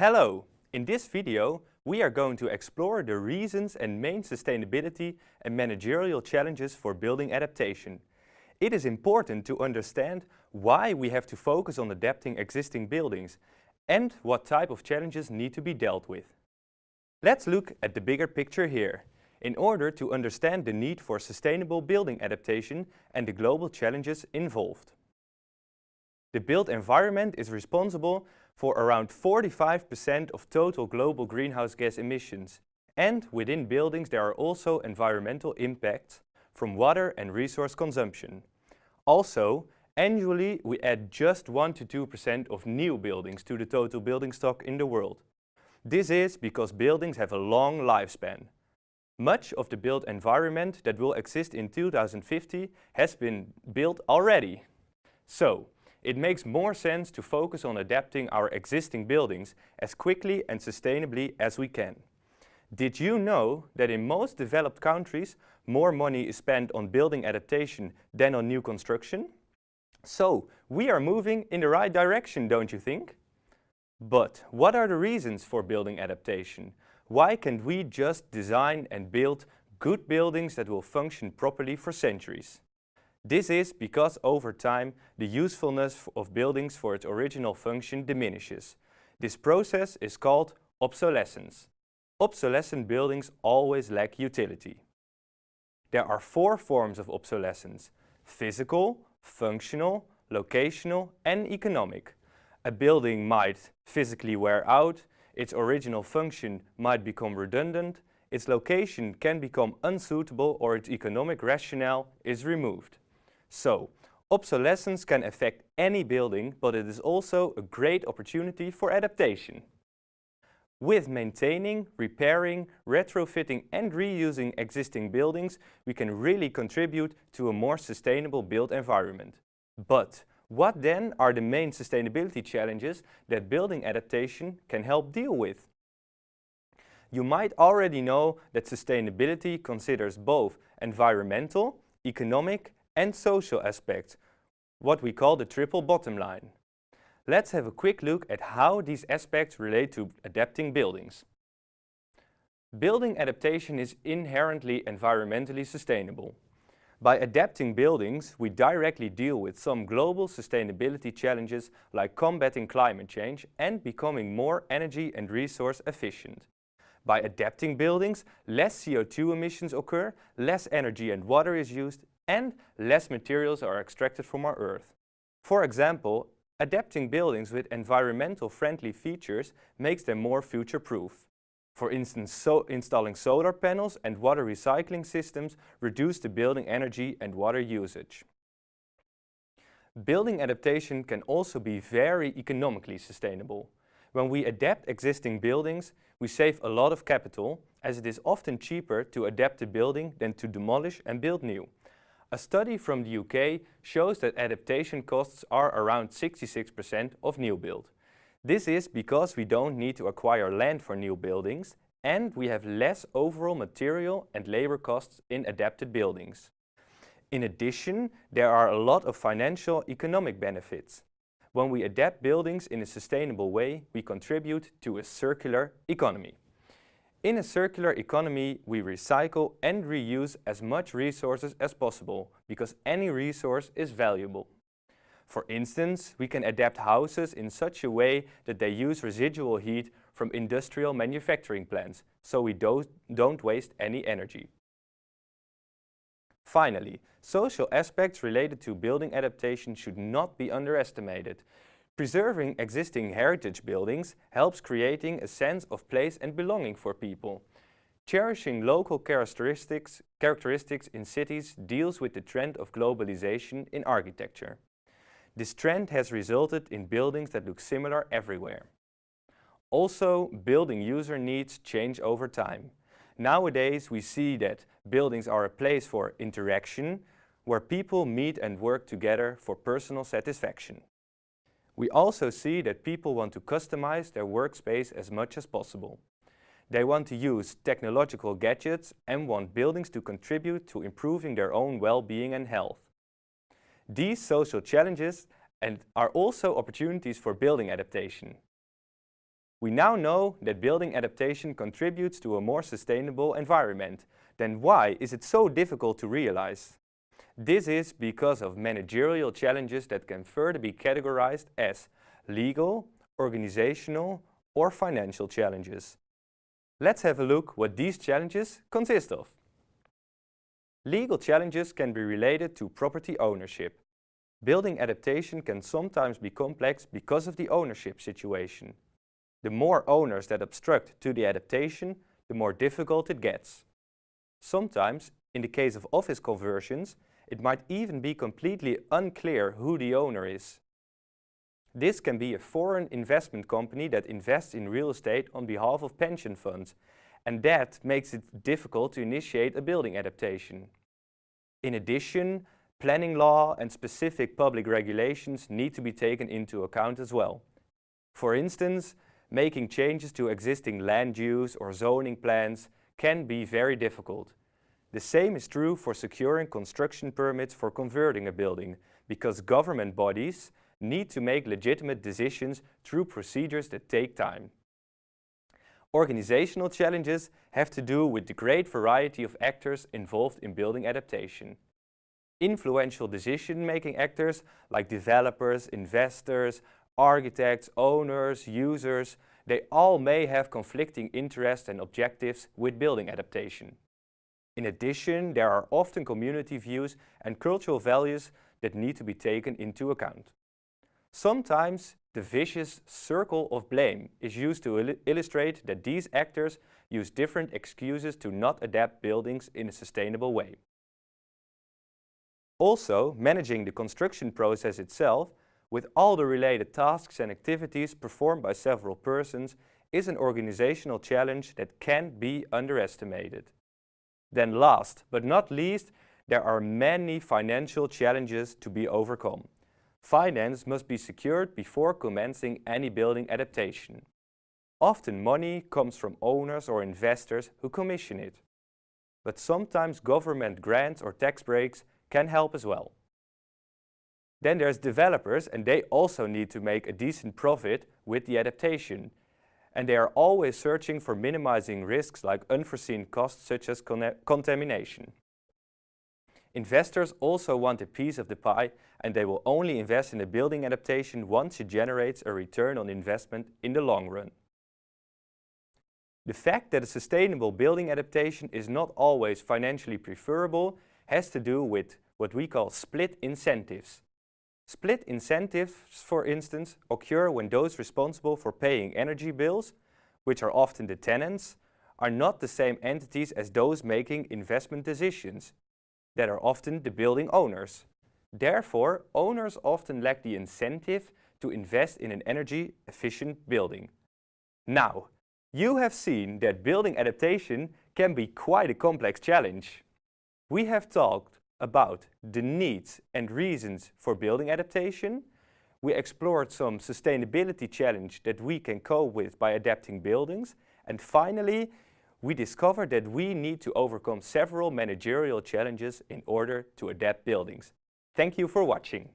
Hello! In this video, we are going to explore the reasons and main sustainability and managerial challenges for building adaptation. It is important to understand why we have to focus on adapting existing buildings and what type of challenges need to be dealt with. Let's look at the bigger picture here, in order to understand the need for sustainable building adaptation and the global challenges involved. The built environment is responsible for around 45% of total global greenhouse gas emissions. And within buildings there are also environmental impacts from water and resource consumption. Also, annually we add just 1 to 2% of new buildings to the total building stock in the world. This is because buildings have a long lifespan. Much of the built environment that will exist in 2050 has been built already. So, it makes more sense to focus on adapting our existing buildings as quickly and sustainably as we can. Did you know that in most developed countries more money is spent on building adaptation than on new construction? So, we are moving in the right direction, don't you think? But what are the reasons for building adaptation? Why can't we just design and build good buildings that will function properly for centuries? This is because over time the usefulness of buildings for its original function diminishes. This process is called obsolescence. Obsolescent buildings always lack utility. There are four forms of obsolescence. Physical, functional, locational and economic. A building might physically wear out, its original function might become redundant, its location can become unsuitable or its economic rationale is removed. So, obsolescence can affect any building, but it is also a great opportunity for adaptation. With maintaining, repairing, retrofitting and reusing existing buildings, we can really contribute to a more sustainable built environment. But what then are the main sustainability challenges that building adaptation can help deal with? You might already know that sustainability considers both environmental, economic and social aspects, what we call the triple bottom line. Let's have a quick look at how these aspects relate to adapting buildings. Building adaptation is inherently environmentally sustainable. By adapting buildings, we directly deal with some global sustainability challenges like combating climate change and becoming more energy and resource efficient. By adapting buildings, less CO2 emissions occur, less energy and water is used, and less materials are extracted from our Earth. For example, adapting buildings with environmental friendly features makes them more future-proof. For instance, so installing solar panels and water recycling systems reduce the building energy and water usage. Building adaptation can also be very economically sustainable. When we adapt existing buildings, we save a lot of capital, as it is often cheaper to adapt a building than to demolish and build new. A study from the UK shows that adaptation costs are around 66% of new build. This is because we don't need to acquire land for new buildings and we have less overall material and labor costs in adapted buildings. In addition, there are a lot of financial economic benefits. When we adapt buildings in a sustainable way, we contribute to a circular economy. In a circular economy, we recycle and reuse as much resources as possible, because any resource is valuable. For instance, we can adapt houses in such a way that they use residual heat from industrial manufacturing plants, so we don't, waste any energy. Finally, social aspects related to building adaptation should not be underestimated. Preserving existing heritage buildings helps creating a sense of place and belonging for people. Cherishing local characteristics, characteristics in cities deals with the trend of globalization in architecture. This trend has resulted in buildings that look similar everywhere. Also, building user needs change over time. Nowadays we see that buildings are a place for interaction, where people meet and work together for personal satisfaction. We also see that people want to customize their workspace as much as possible. They want to use technological gadgets and want buildings to contribute to improving their own well-being and health. These social challenges and are also opportunities for building adaptation. We now know that building adaptation contributes to a more sustainable environment. Then why is it so difficult to realize? This is because of managerial challenges that can further be categorized as legal, organizational or financial challenges. Let's have a look what these challenges consist of. Legal challenges can be related to property ownership. Building adaptation can sometimes be complex because of the ownership situation. The more owners that obstruct to the adaptation, the more difficult it gets. Sometimes, in the case of office conversions, it might even be completely unclear who the owner is. This can be a foreign investment company that invests in real estate on behalf of pension funds, and that makes it difficult to initiate a building adaptation. In addition, planning law and specific public regulations need to be taken into account as well. For instance, making changes to existing land use or zoning plans can be very difficult. The same is true for securing construction permits for converting a building, because government bodies need to make legitimate decisions through procedures that take time. Organizational challenges have to do with the great variety of actors involved in building adaptation. Influential decision-making actors like developers, investors, architects, owners, users, they all may have conflicting interests and objectives with building adaptation. In addition, there are often community views and cultural values that need to be taken into account. Sometimes the vicious circle of blame is used to il illustrate that these actors use different excuses to not adapt buildings in a sustainable way. Also, managing the construction process itself with all the related tasks and activities performed by several persons is an organizational challenge that can't be underestimated. Then last but not least, there are many financial challenges to be overcome. Finance must be secured before commencing any building adaptation. Often money comes from owners or investors who commission it. But sometimes government grants or tax breaks can help as well. Then there's developers and they also need to make a decent profit with the adaptation. And they are always searching for minimizing risks like unforeseen costs such as con contamination. Investors also want a piece of the pie and they will only invest in a building adaptation once it generates a return on investment in the long run. The fact that a sustainable building adaptation is not always financially preferable has to do with what we call split incentives. Split incentives, for instance, occur when those responsible for paying energy bills, which are often the tenants, are not the same entities as those making investment decisions, that are often the building owners. Therefore, owners often lack the incentive to invest in an energy-efficient building. Now, you have seen that building adaptation can be quite a complex challenge. We have talked about the needs and reasons for building adaptation. We explored some sustainability challenge that we can cope with by adapting buildings. And finally, we discovered that we need to overcome several managerial challenges in order to adapt buildings. Thank you for watching.